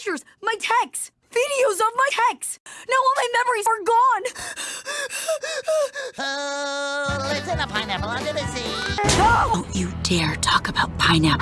pictures, my texts, videos of my texts. Now all my memories are gone. Oh, listen a pineapple under the sea. No! Don't you dare talk about pineapple.